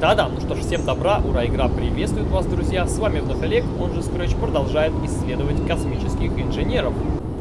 Да-да, ну что ж, всем добра, ура, игра приветствует вас, друзья. С вами вновь Олег, он же Scratch продолжает исследовать космических инженеров.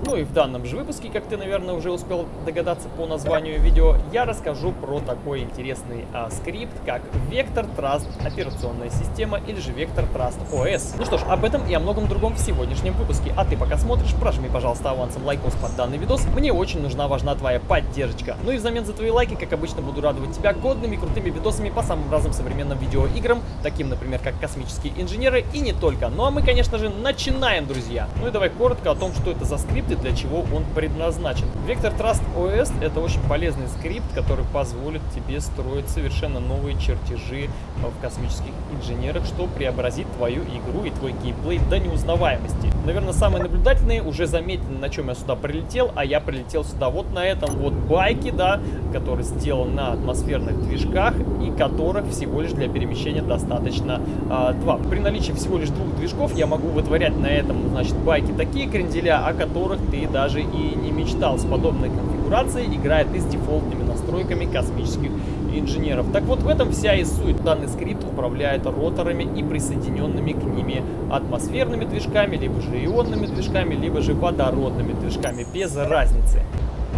Ну и в данном же выпуске, как ты, наверное, уже успел догадаться по названию видео, я расскажу про такой интересный а, скрипт, как Vector Thrust операционная система или же Vector Thrust OS. Ну что ж, об этом и о многом другом в сегодняшнем выпуске. А ты пока смотришь, прожми, пожалуйста, авансом лайкос под данный видос. Мне очень нужна, важна твоя поддержка. Ну и взамен за твои лайки, как обычно, буду радовать тебя годными, крутыми видосами по самым разным современным видеоиграм, таким, например, как космические инженеры и не только. Ну а мы, конечно же, начинаем, друзья. Ну и давай коротко о том, что это за скрипты для чего он предназначен. Vector Thrust OS это очень полезный скрипт, который позволит тебе строить совершенно новые чертежи в космических инженерах, что преобразит твою игру и твой геймплей до неузнаваемости. Наверное, самые наблюдательные уже заметили, на чем я сюда прилетел, а я прилетел сюда вот на этом вот байке, да, который сделан на атмосферных движках и которых всего лишь для перемещения достаточно а, два. При наличии всего лишь двух движков я могу вытворять на этом, значит, байке такие кренделя, о которых ты даже и не мечтал. С подобной конфигурацией играет и с дефолтными настройками космических инженеров. Так вот, в этом вся и суть. Данный скрипт управляет роторами и присоединенными к ними атмосферными движками, либо же ионными движками, либо же водородными движками, без разницы.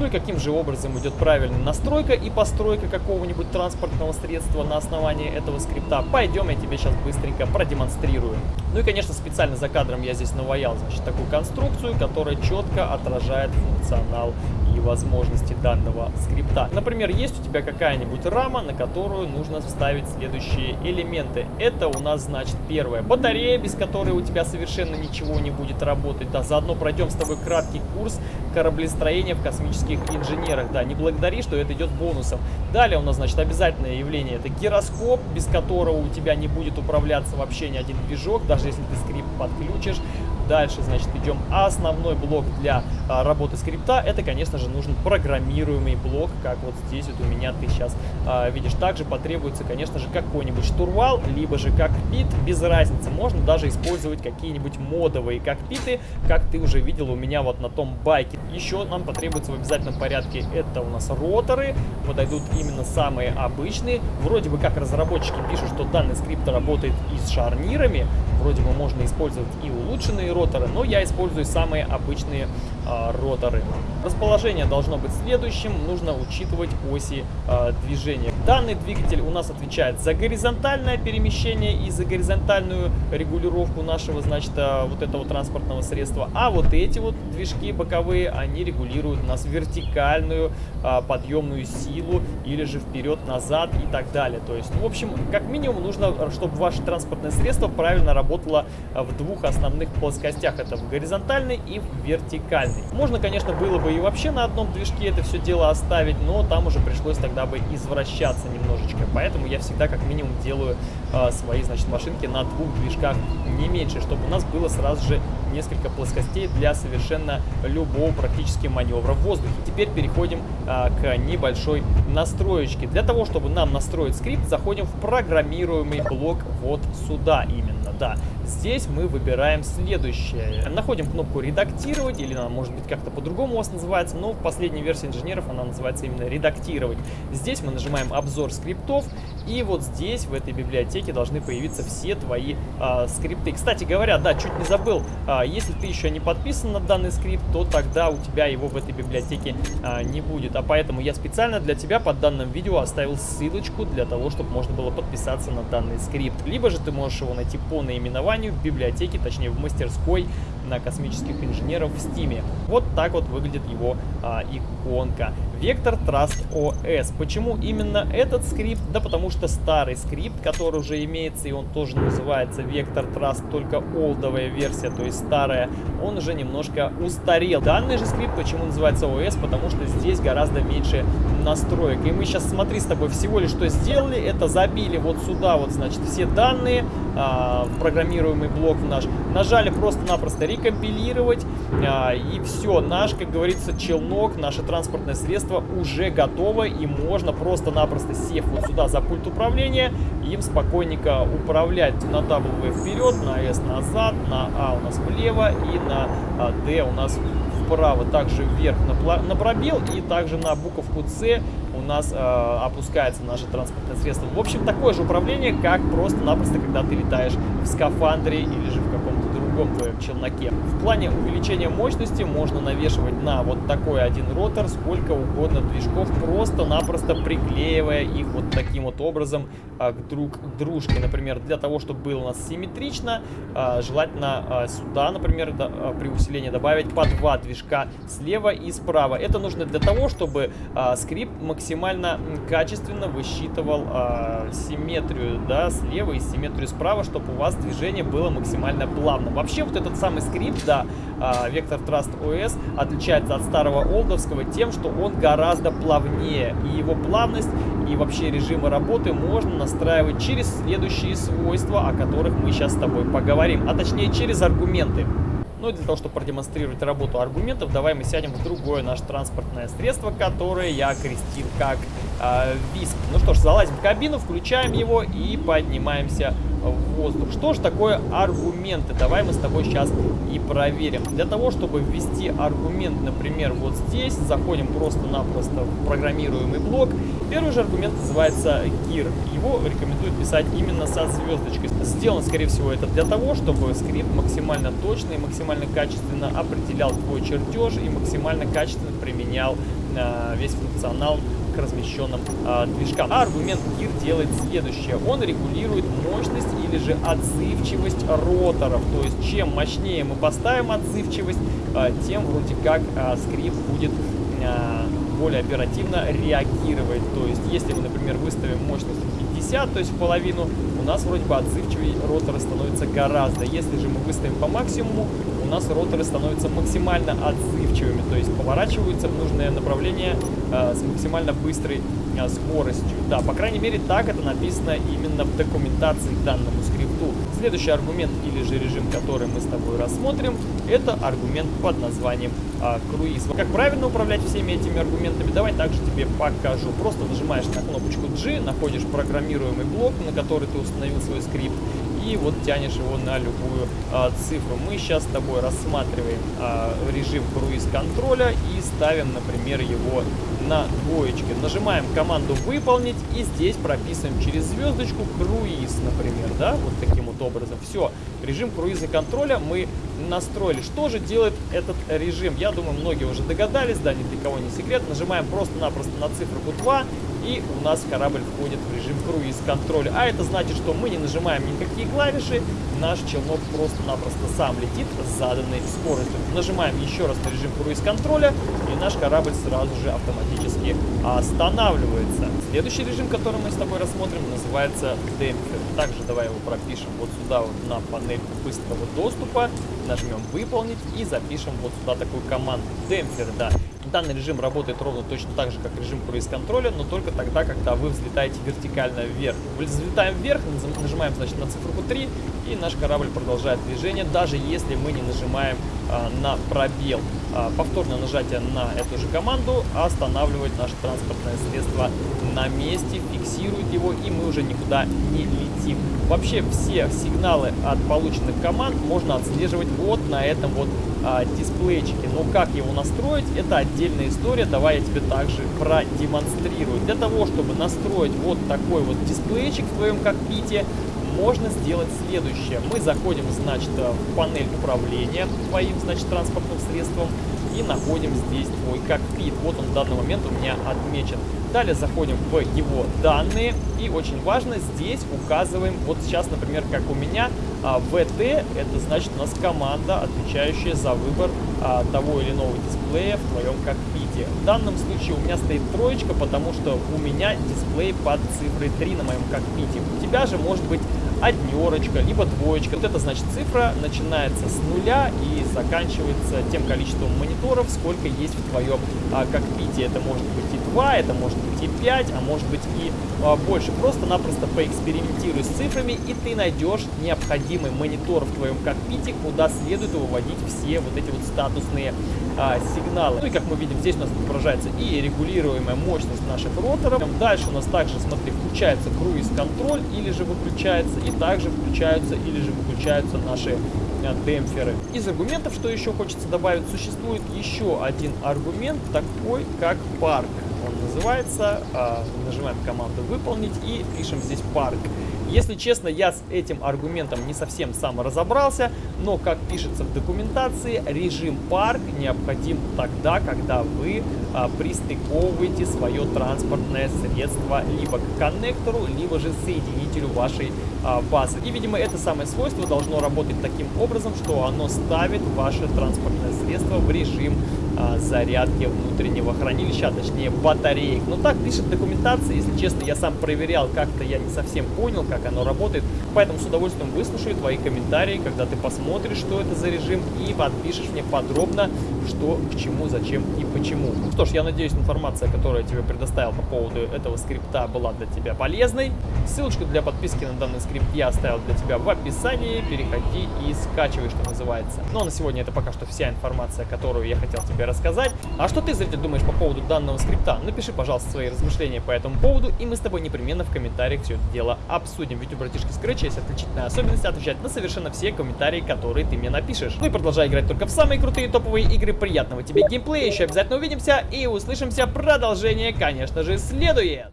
Ну и каким же образом идет правильная настройка и постройка какого-нибудь транспортного средства на основании этого скрипта. Пойдем, я тебе сейчас быстренько продемонстрирую. Ну и, конечно, специально за кадром я здесь наваял, значит, такую конструкцию, которая четко отражает функционал возможности данного скрипта. Например, есть у тебя какая-нибудь рама, на которую нужно вставить следующие элементы. Это у нас, значит, первая батарея, без которой у тебя совершенно ничего не будет работать. Да, заодно пройдем с тобой краткий курс кораблестроения в космических инженерах. Да, не благодари, что это идет бонусом. Далее у нас, значит, обязательное явление. Это гироскоп, без которого у тебя не будет управляться вообще ни один движок, даже если ты скрипт подключишь. Дальше, значит, идем основной блок для а, работы скрипта. Это, конечно же, нужен программируемый блок, как вот здесь вот у меня ты сейчас а, видишь. Также потребуется, конечно же, какой-нибудь штурвал, либо же кокпит, без разницы. Можно даже использовать какие-нибудь модовые кокпиты, как ты уже видел у меня вот на том байке. Еще нам потребуется в обязательном порядке, это у нас роторы, подойдут именно самые обычные. Вроде бы как разработчики пишут, что данный скрипт работает и с шарнирами, вроде бы можно использовать и улучшенные роторы, но я использую самые обычные а, роторы. Расположение должно быть следующим, нужно учитывать оси а, движения. Данный двигатель у нас отвечает за горизонтальное перемещение и за горизонтальную регулировку нашего, значит, а, вот этого транспортного средства. А вот эти вот движки боковые, они регулируют нас вертикальную а, подъемную силу или же вперед-назад и так далее. То есть, в общем, как минимум нужно, чтобы ваше транспортное средство правильно работало а, в двух основных плоскостях. Это в горизонтальной и в вертикальной. Можно, конечно, было бы и вообще на одном движке это все дело оставить, но там уже пришлось тогда бы извращаться немножечко. Поэтому я всегда как минимум делаю э, свои, значит, машинки на двух движках не меньше, чтобы у нас было сразу же несколько плоскостей для совершенно любого практически маневра в воздухе. Теперь переходим а, к небольшой настроечке. Для того, чтобы нам настроить скрипт, заходим в программируемый блок вот сюда именно, да. Здесь мы выбираем следующее. Находим кнопку «Редактировать», или она может быть как-то по-другому у вас называется, но в последней версии инженеров она называется именно «Редактировать». Здесь мы нажимаем «Обзор скриптов», и вот здесь, в этой библиотеке, должны появиться все твои а, скрипты. Кстати говоря, да, чуть не забыл, а, если ты еще не подписан на данный скрипт, то тогда у тебя его в этой библиотеке а, не будет. А поэтому я специально для тебя под данным видео оставил ссылочку для того, чтобы можно было подписаться на данный скрипт. Либо же ты можешь его найти по наименованию в библиотеке, точнее в мастерской на космических инженеров в Steam. Вот так вот выглядит его а, иконка. Vector Trust OS. Почему именно этот скрипт? Да потому что старый скрипт, который уже имеется, и он тоже называется Vector Trust, только олдовая версия, то есть старая, он уже немножко устарел. Данный же скрипт почему называется OS? Потому что здесь гораздо меньше настроек. И мы сейчас, смотри, с тобой всего лишь что сделали, это забили вот сюда вот, значит, все данные, а, программируемый блок наш, нажали просто-напросто рекомпилировать, а, и все, наш, как говорится, челнок, наше транспортное средство уже готово, и можно просто-напросто сев вот сюда за пульт управления, им спокойненько управлять на W вперед, на S назад, на А у нас влево и на а, D у нас вправо, также вверх на, на пробел и также на буковку C у нас э, опускается наше транспортное средство. В общем, такое же управление, как просто-напросто, когда ты летаешь в скафандре или же в каком-то другом твоем челноке. В плане увеличения мощности можно навешивать на вот такой один ротор сколько угодно движков, просто-напросто приклеивая их вот таким вот образом а, друг к дружке. Например, для того, чтобы было у нас симметрично, а, желательно а, сюда, например, при усилении добавить по два движка слева и справа. Это нужно для того, чтобы скрипт максимально качественно высчитывал симметрию да, слева и симметрию справа, чтобы у вас движение было максимально плавным. Вообще вот этот самый скрипт, да, Vector Trust OS отличается от старого олдовского тем, что он гораздо плавнее. И его плавность и вообще режимы работы можно настраивать через следующие свойства, о которых мы сейчас с тобой поговорим. А точнее через аргументы. Ну и для того, чтобы продемонстрировать работу аргументов, давай мы сядем в другое наше транспортное средство, которое я крестил как э, ВИСК. Ну что ж, залазим в кабину, включаем его и поднимаемся в воздух. Что же такое аргументы? Давай мы с тобой сейчас и проверим. Для того, чтобы ввести аргумент, например, вот здесь, заходим просто-напросто в программируемый блок. Первый же аргумент называется GIR. Его рекомендуют писать именно со звездочкой. Сделано, скорее всего, это для того, чтобы скрипт максимально точно и максимально качественно определял твой чертеж и максимально качественно применял э, весь функционал размещенным э, движкам. А аргумент GIR делает следующее. Он регулирует мощность или же отзывчивость роторов. То есть чем мощнее мы поставим отзывчивость, э, тем вроде как э, скрипт будет э, более оперативно реагировать. То есть если мы, например, выставим мощность 50, то есть в половину, у нас вроде бы отзывчивее роторы становятся гораздо. Если же мы выставим по максимуму, у нас роторы становятся максимально отзывчивыми, то есть поворачиваются в нужное направление э, с максимально быстрой э, скоростью. Да, по крайней мере так это написано именно в документации к данному скрипту. Следующий аргумент или же режим, который мы с тобой рассмотрим, это аргумент под названием э, круиз. Как правильно управлять всеми этими аргументами, давай также тебе покажу. Просто нажимаешь на кнопочку G, находишь программируемый блок, на который ты установил свой скрипт, и вот тянешь его на любую а, цифру. Мы сейчас с тобой рассматриваем а, режим круиз-контроля и ставим, например, его на двоечке. Нажимаем команду «Выполнить» и здесь прописываем через звездочку «Круиз», например, да, вот таким вот образом. Все, режим круиза контроля мы настроили. Что же делает этот режим? Я думаю, многие уже догадались, да, ни для кого не секрет. Нажимаем просто-напросто на цифру 2 и у нас корабль входит в режим круиз-контроля. А это значит, что мы не нажимаем никакие клавиши, наш челнок просто-напросто сам летит с заданной скоростью. Нажимаем еще раз на режим круиз-контроля, и наш корабль сразу же автоматически останавливается. Следующий режим, который мы с тобой рассмотрим, называется демпфер. Также давай его пропишем вот сюда вот на панельку быстрого доступа, нажмем выполнить и запишем вот сюда такую команду демпфер, да. Данный режим работает ровно точно так же, как режим круиз-контроля, но только тогда, когда вы взлетаете вертикально вверх. Взлетаем вверх, нажимаем значит, на цифру 3, и наш корабль продолжает движение, даже если мы не нажимаем а, на пробел. А, повторное нажатие на эту же команду останавливает наше транспортное средство на месте, фиксирует его, и мы уже никуда не летим. Вообще все сигналы от полученных команд можно отслеживать вот на этом вот а, дисплейчике. Но как его настроить, это отдельная история. Давай я тебе также продемонстрирую. Для того, чтобы настроить вот такой вот дисплейчик в твоем кокпите, можно сделать следующее. Мы заходим, значит, в панель управления твоим, значит, транспортным средством и находим здесь твой кокпит. Вот он в данный момент у меня отмечен. Далее заходим в его данные и очень важно здесь указываем, вот сейчас, например, как у меня, а, VT, это значит у нас команда, отвечающая за выбор а, того или иного дисплея в твоем кокпите. В данном случае у меня стоит троечка, потому что у меня дисплей под цифрой 3 на моем кокпите. У тебя же может быть однерочка, либо двоечка. Вот это значит цифра начинается с нуля и заканчивается тем количеством мониторов, сколько есть в твоем а, кокпите. Это может быть и 2, это может быть и 5, а может быть и а, больше. Просто-напросто поэкспериментируй с цифрами, и ты найдешь необходимый монитор в твоем кокпите, куда следует выводить все вот эти вот статусные а, сигналы. Ну и как мы видим, здесь у нас отображается и регулируемая мощность наших роторов. Дальше у нас также, смотри, включается круиз-контроль или же выключается, и также включаются или же выключаются наши демпферы. Из аргументов, что еще хочется добавить, существует еще один аргумент, такой как парк. он называется. А, нажимаем команду «Выполнить» и пишем здесь «Парк». Если честно, я с этим аргументом не совсем сам разобрался, но, как пишется в документации, режим парк необходим тогда, когда вы а, пристыковываете свое транспортное средство либо к коннектору, либо же соединителю вашей а, базы. И, видимо, это самое свойство должно работать таким образом, что оно ставит ваше транспортное средство в режим а, зарядки внутреннего хранилища, а точнее батареек. Но так пишет документация, если честно, я сам проверял, как-то я не совсем понял, как оно работает. Поэтому с удовольствием выслушаю твои комментарии, когда ты посмотришь, что это за режим, и подпишешь мне подробно, что к чему, зачем и почему. Что ж, я надеюсь, информация, которую я тебе предоставил по поводу этого скрипта, была для тебя полезной. Ссылочку для подписки на данный скрипт я оставил для тебя в описании. Переходи и скачивай, что называется. Ну а на сегодня это пока что вся информация, которую я хотел тебе рассказать. А что ты, зритель, думаешь по поводу данного скрипта? Напиши, пожалуйста, свои размышления по этому поводу, и мы с тобой непременно в комментариях все это дело обсудим. Ведь у братишки Scratch есть отличительная особенность отвечать на совершенно все комментарии, которые ты мне напишешь. Ну и продолжай играть только в самые крутые топовые игры. Приятного тебе геймплея, еще обязательно увидимся и услышимся. Продолжение, конечно же, следует.